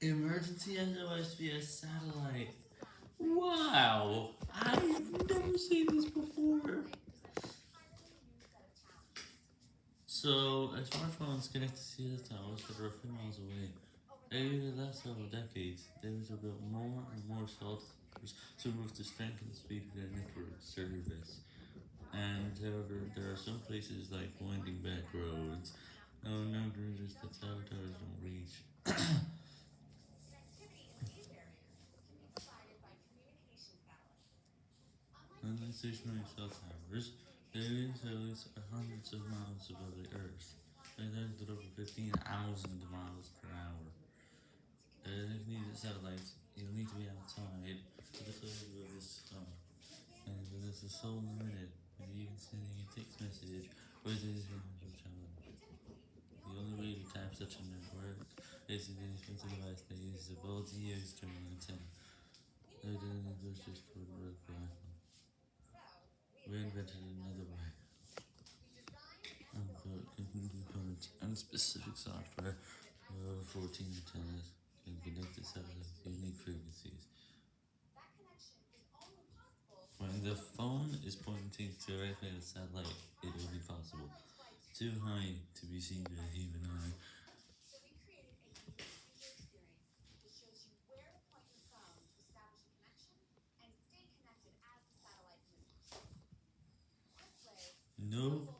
Emergency SOS via satellite. Wow! I've never seen this before! So, a smartphone's connected to the towers that are a few miles away. Over the last several decades, there was built more and more cell towers to move the strength and speed of their network service. And however, there are some places like winding back roads, oh, no numbers that cell towers don't reach. Unlike stationary self-timers, hundreds of miles above the Earth. They then over 15,000 miles per hour. And if you need satellites, you'll need to be outside to the closure of this. And this is so limited, Maybe even sending a text message with this image challenge. The only way to tap such a network is an inexpensive device that uses a bulb used to just for better another way. And specific software over 14 antennas can connect the cells of unique frequencies. When the phone is pointing directly at a satellite, it will be possible. Too high to be seen by the human eye.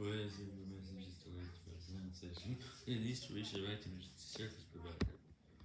Ouais, c'est juste, ouais, tu vois, c'est juste, c'est juste, c'est c'est c'est c'est juste,